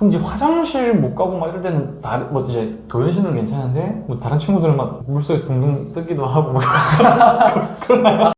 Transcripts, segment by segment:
그럼 이제 화장실 못 가고 막 이럴 때는 다, 뭐 이제 도현 씨는 괜찮은데 뭐 다른 친구들은 막 물속에 둥둥 뜨기도 하고 막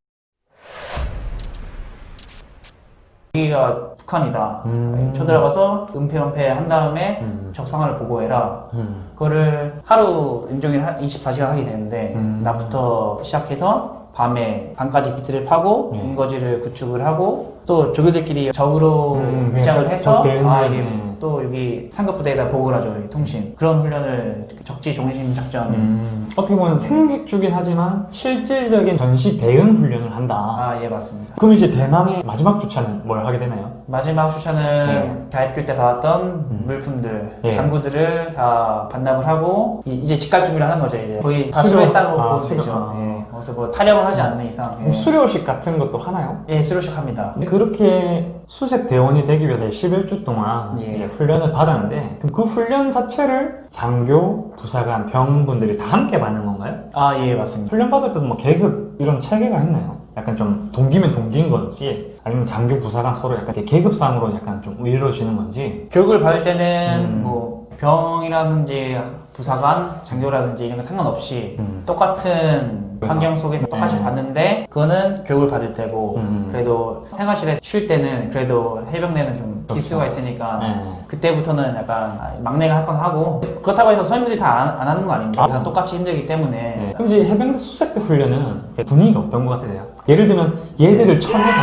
여기가 북한이다. 음. 쳐들어가서 은폐 은폐 한 다음에 음. 적상화를 보고해라. 음. 그거를 하루 인종일 24시간 하게 되는데 음. 낮부터 시작해서 밤에 밤까지 비트를 파고 네. 인거지를 구축을 하고 또 조교들끼리 적으로 음, 위장을 적- 해서 적 대응을, 아 이게 네. 또 여기 상급 부대에다 보고를 하죠 이 통신 그런 훈련을 적지 중심 작전 음, 어떻게 보면 생식주긴 하지만 실질적인 전시 대응 훈련을 한다. 아 예 맞습니다 그럼 이제 대망의 마지막 주차는 뭘 하게 되나요? 마지막 네. 대학교 때 받았던 음. 물품들 네. 장구들을 다 반납을 하고 이- 이제 집갈 준비를 하는 거죠 이제 거의 다 수료. 수료했다고 아. 되죠 아. 예. 그래서 뭐 타령을 하지 않는 이상 예. 수료식 같은 것도 하나요? 예, 수료식 합니다. 그 렇게 수색 대원이 되기 위해서 11주 동안 예. 이제 훈련을 받았는데 그럼 그 훈련 자체를 장교, 부사관, 병분들이 다 함께 받는 건가요? 아, 예, 맞습니다. 훈련 받을 때도 뭐 계급 이런 체계가 있나요? 약간 좀 동기면 동기인 건지 아니면 장교, 부사관 서로 약간 계급상으로 약간 좀 이루어지는 건지 교육을 받을 때는 음. 뭐 병이라든지 부사관, 장교라든지 이런 거 상관없이 음. 똑같은 그래서? 환경 속에서 똑같이 네. 받는데 그거는 교육을 받을 때고 음. 그래도 생활실에 쉴 때는 그래도 해병대는 좀 그렇죠. 기수가 있으니까 네. 그때부터는 약간 아, 막내가 할 건 하고 그렇다고 해서 선임들이 다 안 하는 건 아닙니다. 아. 그냥 똑같이 힘들기 때문에 네. 그럼 이제 해병대 수색 때 훈련은 분위기가 어떤 것 같으세요? 예를 들면 얘들을 쳐내서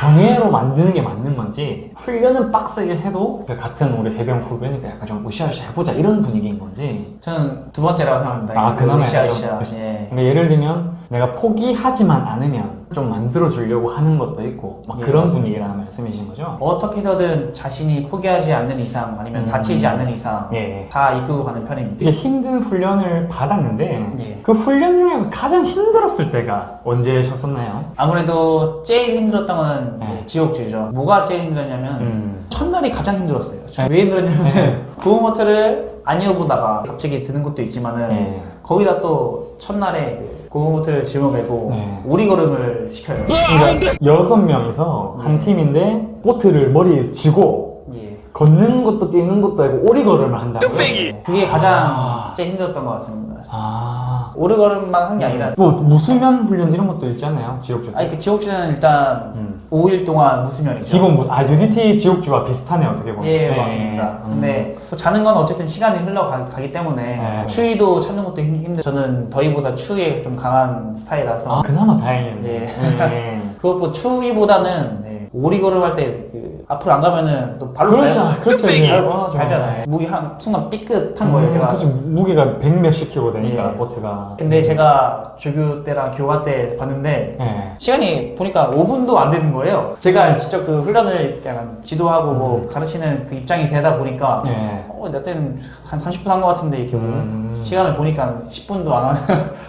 정예로 만드는 게 맞는 건지 훈련은 빡세게 해도 그 같은 우리 해병 후배니까 약간 좀 으쌰으쌰 해보자 이런 분위기인 건지 저는 두 번째라고 생각합니다. 아, 그나마 으쌰 약간 으쌰. 좀 예. 그러니까 예를 들면 내가 포기하지만 않으면 좀 만들어 주려고 하는 것도 있고 막 예, 그런 맞습니다. 분위기라는 말씀이신 거죠? 어떻게 해서든 자신이 포기하지 않는 이상 아니면 음. 다치지 않는 이상 예. 다 이끌고 가는 편입니다. 되게 힘든 훈련을 받았는데 예. 그 훈련 중에서 가장 힘들었을 때가 언제셨었나요? 아무래도 제일 힘들었던 건 네. 예, 지옥주죠. 뭐가 제일 힘들었냐면 음. 첫날이 가장 힘들었어요. 네. 왜 힘들었냐면 고무모터를 안 이어보다가 갑자기 드는 것도 있지만은 네. 거기다 또 첫날에 그 고무모터를 짊어매고 네. 오리걸음을 시켜요. 그러니까 여섯 명이서 한 네. 팀인데 보트를 머리에 쥐고 예. 걷는 것도 뛰는 것도 아니고 오리걸음을 한다고요? 네. 그게 가장 아. 제일 힘들었던 것 같습니다. 아. 오르걸음만 한 게 아니라 뭐 무수면 훈련 이런 것도 있잖아요. 지옥주. 아니 그 지옥주는 일단 음. 5일 동안 무수면이죠. 기본 무, 아 UDT 지옥주와 비슷하네 어떻게 보면. 예, 네. 맞습니다. 음. 근데 또 자는 건 어쨌든 시간이 흘러가기 때문에 네. 추위도 참는 것도 힘- 힘들. 저는 더위보다 추위에 좀 강한 스타일이라서 아 그나마 다행이네요. 예. 네. 그것보다 추위보다는 네, 오리 걸음할 때 그 앞으로 안 가면은 또 발로 그렇죠, 그렇죠. 예. 발잖아요. 무기 한 순간 삐끗한 거예요 음, 제가 그렇죠 무게가 백 몇십 킬로 되니까 예. 보트가 근데 음. 제가 조교 때랑 교화 때 봤는데 예. 시간이 보니까 5분도 안 되는 거예요 제가 직접 그 훈련을 약간 지도하고 뭐 음. 가르치는 그 입장이 되다 보니까 예. 어, 나 때는 한 30분 한 것 같은데 이렇게 음. 시간을 보니까 10분도 안 하는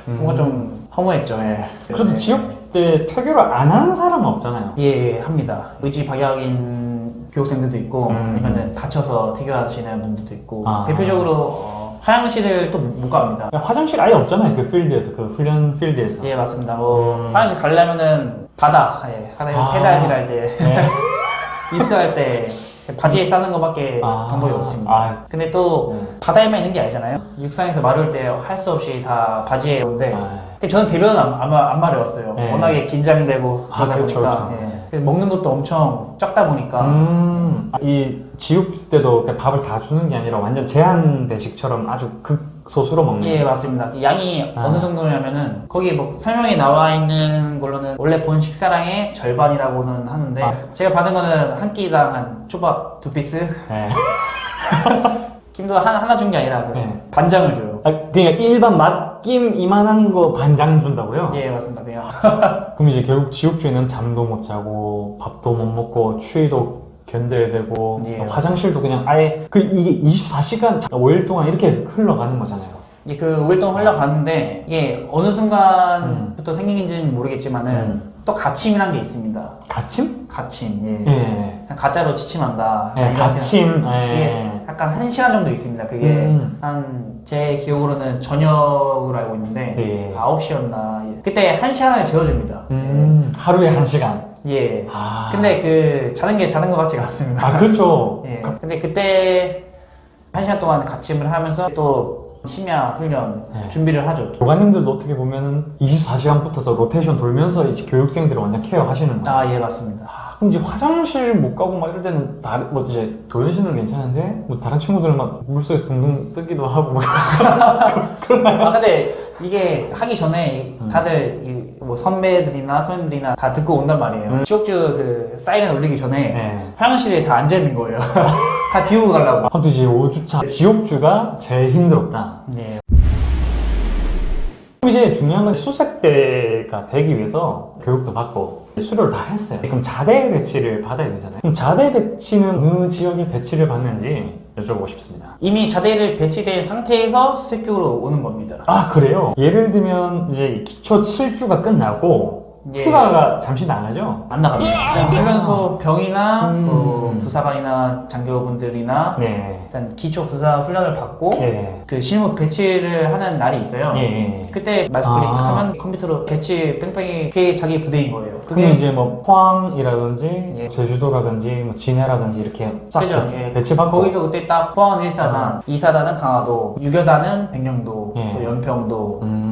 음. 뭔가 좀 허무했죠 예. 그래도 네. 지역 20대 퇴교를 안 하는 사람은 없잖아요. 예, 예, 합니다. 의지 박약인 교생들도 있고 음. 아니면 다쳐서 퇴교하시는 분들도 있고 아. 대표적으로 어, 화장실을 또 못 갑니다. 화장실 아예 없잖아요 그 필드에서 그 훈련 필드에서. 예 맞습니다. 뭐 음. 화장실 가려면은 바다 예, 아. 페달질 할때. 네. 입수할 때 바지에 싸는 것밖에 아. 방법이 없습니다. 아 근데 또 네. 바다에만 있는 게 아니잖아요. 육상에서 마를 때 할 수 없이 다 바지에 오는데 아 근데 저는 대변은 안, 안, 마- 안 마려웠어요. 네. 워낙에 긴장되고 아, 그러다 그렇죠, 보니까 그렇죠. 예. 먹는 것도 엄청 적다 보니까 음, 아, 이 지옥주 때도 밥을 다 주는 게 아니라 완전 제한 배식처럼 아주 극소수로 먹는. 예 맞습니다. 양이 아. 어느 정도냐면은 거기 뭐 설명에 나와 있는 걸로는 원래 본 식사량의 절반이라고는 하는데 아. 제가 받은 거는 한 끼당 한 초밥 두 피스 네. 김도 하나 하나 준 게 아니라 그 네. 반장을 줘요. 아, 그러니까 일반 맛 김 이만한 거 반장 준다고요? 예 맞습니다. 그냥 그럼 이제 결국 지옥주에는 잠도 못 자고 밥도 못 먹고 추위도 견뎌야 되고 예. 화장실도 그냥 아예 그 이게 24시간 5일 동안 이렇게 흘러가는 거잖아요. 이게 그 활동 흘러가는데 이게 어느 순간부터 생긴지는 모르겠지만은 음. 또 가침이란 게 있습니다. 가침? 가침. 예. 예. 가짜로 취침한다. 예, 가침. 예. 약간 한 시간 정도 있습니다. 그게 음. 한제 기억으로는 저녁으로 알고 있는데 예. 9시였나. 그때 한 시간을 재워줍니다. 음, 하루에 한 시간. 예. 아. 근데 그 자는 게 자는 것 같지가 않습니다. 아, 그렇죠. 예. 근데 그때 한 시간 동안 같이을 하면서 또 심야 훈련 네. 준비를 하죠. 교관님들도 어떻게 보면은 24시간 붙어서 로테이션 돌면서 이제 교육생들을 완전 케어하시는 거예요. 아, 예, 맞습니다. 아, 그럼 이제 화장실 못 가고 막 이럴 때는 다, 뭐 이제 도현 씨는 괜찮은데 뭐 다른 친구들은 막 물속에 둥둥 뜨기도 하고 막 아, 근데 이게 하기 전에 음. 다들 이 뭐 선배들이나 선배들이나 다 듣고 온단 말이에요. 음. 지옥주 그 사이렌 울리기 전에 네. 화장실에 다 앉아 있는 거예요. 다 비우고 가려고. 아무튼 이제 5주차 지옥주가 제일 힘들었다. 네. 이제 중요한 건 수색대가 되기 위해서 교육도 받고 수료를 다 했어요. 그럼 자대 배치를 받아야 되잖아요. 그럼 자대 배치는 어느 지역에 배치를 받는지 여쭤보고 싶습니다. 이미 자대를 배치된 상태에서 수색교로 오는 겁니다. 아 그래요? 예를 들면 이제 기초 7주가 끝나고 예. 휴가가 잠시 나가죠? 안 나갑니다. 훈련소 병이나 음. 뭐 부사관이나 장교분들이나 네. 일단 기초 군사 훈련을 받고 예. 그 실무 배치를 하는 날이 있어요. 예. 예. 그때 말씀드린 아. 하면 컴퓨터로 배치 뺑뺑이 그게 자기 부대인 거예요. 그게 이제 뭐 포항이라든지 예. 제주도라든지 뭐 진해라든지 이렇게 싹 그죠? 배치, 예. 배치받고 거기서 그때 딱 포항 1사단, 2사단은 강화도, 6여단은 백령도, 예. 또 연평도, 음.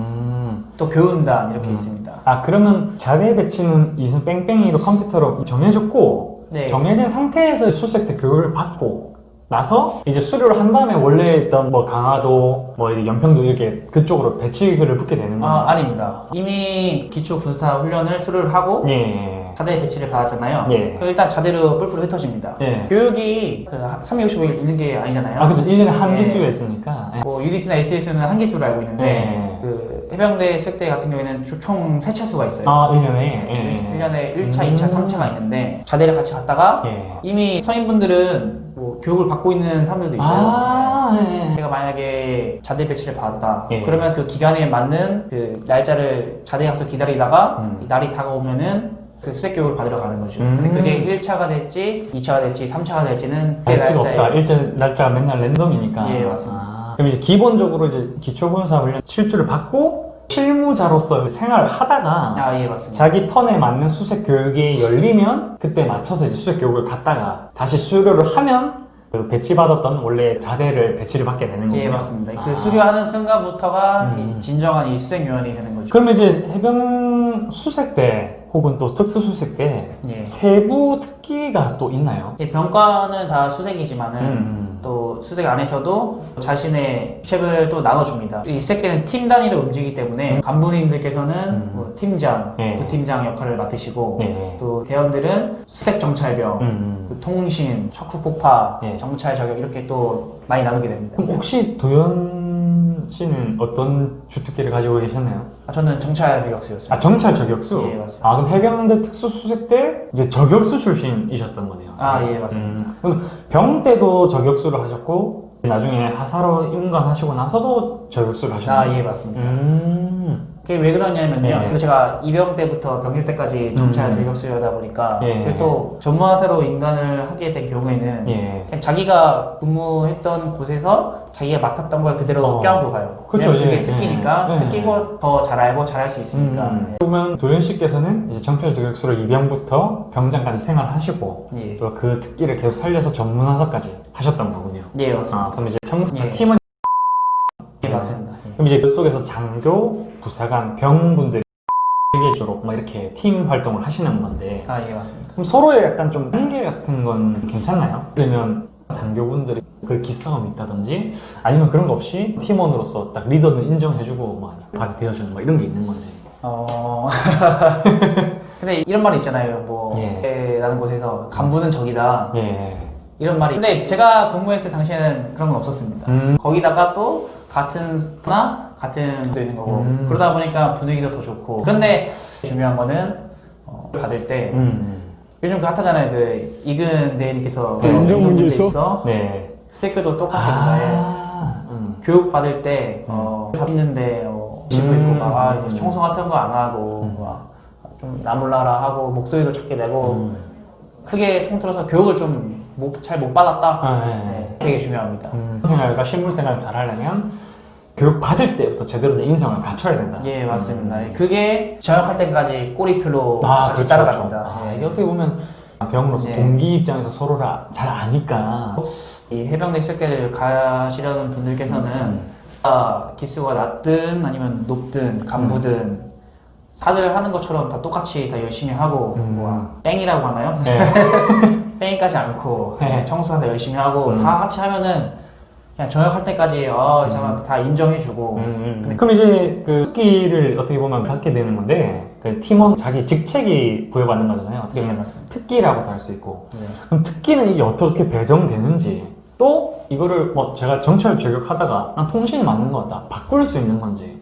또 교훈단 이렇게 음. 있습니다. 아 그러면 자대 배치는 우선 뺑뺑이로 컴퓨터로 정해졌고 네. 정해진 상태에서 수색대 교육을 받고 나서 이제 수료를 한 다음에 원래 있던 뭐 강화도 뭐 연평도 이렇게 그쪽으로 배치를 받게 되는 거예요. 아, 아닙니다. 이미 기초 군사 훈련을 수료를 하고 예. 자대 배치를 받았잖아요. 예. 일단 자대로 뿔뿔 흩어집니다. 예. 교육이 그 365일 있는 게 아니잖아요. 아 그죠 1년에 한 예. 기수가 있으니까. 예. 뭐 UDT나 SSU는 한 기수로 알고 있는데 예. 그 해병대 수색대 같은 경우에는 총 세 차수가 있어요. 아 1년에. 예. 1년에 1차, 음. 2차, 3차가 있는데 자대를 같이 갔다가 예. 이미 선임분들은 뭐 교육을 받고 있는 사람들도 있어요. 아 예. 제가 만약에 자대 배치를 받았다. 예. 그러면 그 기간에 맞는 그 날짜를 자대에 가서 기다리다가 음. 이 날이 다가오면은 그 수색 교육을 받으러 가는 거죠. 음. 근데 그게 1차가 될지, 2차가 될지, 3차가 될지는 알 수가 날짜에 없다. 이제 날짜가 맨날 랜덤이니까. 예, 맞습니다. 아, 그럼 이제 기본적으로 이제 기초군사 훈련 7주를 받고 실무자로서 생활을 하다가 아, 예, 맞습니다. 자기 턴에 맞는 수색 교육이 열리면 그때 맞춰서 이제 수색 교육을 갔다가 다시 수료를 하면 그 배치받았던 원래 자대를 배치를 받게 되는 거예요. 예, 맞습니다. 그 아. 수료하는 순간부터가 음. 이 진정한 이 수색 요원이 되는 거죠. 그러면 이제 해병 수색대 혹은 또 특수 수색대 예. 세부 특기가 또 있나요? 이 병과는 다 수색이지만은 음. 또 수색 안에서도 자신의 책을 또 나눠줍니다. 이 수색대는 팀 단위로 움직이기 때문에 간부님들께서는 음. 뭐 팀장, 네. 부팀장 역할을 맡으시고 네. 또 대원들은 수색 정찰병, 음. 그 통신, 척후 폭파, 네. 정찰 저격 이렇게 또 많이 나누게 됩니다. 그럼 혹시 도현 씨는 어떤 주특기를 가지고 계셨나요? 아, 저는 정찰 저격수였어요. 아 정찰 저격수? 예, 맞습니다. 아 그럼 해병대 특수수색대 이제 저격수 출신이셨던 거네요. 아, 예, 맞습니다. 음, 그럼 병 때도 저격수를 하셨고 나중에 하사로 임관하시고 나서도 저격수를 하셨나요? 아, 예, 맞습니다. 음. 그게 왜 그러냐면요. 네. 그리고 제가 입영 때부터 병실 때까지 정찰 음. 저격수여다 보니까 예. 그리고 또 전무하사로 인간을 하게 된 경우에는 예. 그냥 자기가 근무했던 곳에서 자기가 맡았던 걸 그대로 어. 껴안고 가요. 그렇죠, 그게 예. 특기니까 예. 특기고 더 잘 알고 잘할 수 있으니까. 음. 그러면 도현 씨께서는 이제 정찰 저격수로 입영부터 병장까지 생활하시고 예. 또그 특기를 계속 살려서 전문하사까지 하셨던 거군요. 예, 맞습니다. 아, 그럼 이제 평소 예. 팀은 예, 맞습니다. 예. 그럼 이제 그 속에서 장교, 부사관, 병분들이 세계적으로 막 이렇게 팀 활동을 하시는 건데 아, 예, 맞습니다. 그럼 서로의 약간 좀 한계 같은 건 괜찮나요? 그러면 장교분들이 그 기싸움이 있다든지 아니면 그런 거 없이 팀원으로서 딱 리더는 인정해주고 막 발이 되어주는 막 이런 게 있는 건지 어. 근데 이런 말이 있잖아요. 뭐, 예. 라는 곳에서 간부는 적이다. 예. 이런 말이. 근데 제가 근무했을 당시에는 그런 건 없었습니다. 음. 거기다가 또 같은 나 같은 분도 있는 거고 음. 그러다 보니까 분위기도 더 좋고 그런데 중요한 거는 어, 받을 때 음. 요즘 그 핫하잖아요 그 이근 대리님께서 네, 인성 문제 있어? 네. 수색교도 똑같습니다 예. 아. 음. 교육 받을 때 어, 다 있는데 어, 지고 음. 있고 막 아, 이거 청소 같은 거 안 하고 음. 막좀 나몰라라 하고 목소리도 작게 내고 음. 크게 통틀어서 교육을 좀잘못 받았다 아, 네. 네, 되게 중요합니다 음. 생활과 실무 생활을 잘 하려면 교육 받을 때부터 제대로 된 인성을 갖춰야 된다. 예 맞습니다 그게 전역할 때까지 꼬리표로 아, 같이 그렇죠, 따라갑니다 그렇죠. 아, 예. 이게 어떻게 보면 병으로서 네. 동기 입장에서 서로를 잘 아니까 이 해병대 식대를 가시려는 분들께서는 아, 기수가 낮든 아니면 높든 간부든 다들 하는 것처럼 다 똑같이 다 열심히 하고 음. 뭐 뺑이라고 하나요? 네. 뺑이까지 않고 네. 청소하다 열심히 하고 음. 다 같이 하면은 그냥 저녁할 때까지 어, 이 사람 음. 다 인정해주고 음, 음. 그럼 이제 그 특기를 어떻게 보면 받게 되는 건데 그 팀원 자기 직책이 부여받는 거잖아요. 어떻게 네, 보면 맞습니다. 특기라고도 할 수 있고 네. 그럼 특기는 이게 어떻게 배정되는지 또 이거를 뭐 제가 정찰 저격하다가 난 통신이 맞는 것 같다 바꿀 수 있는 건지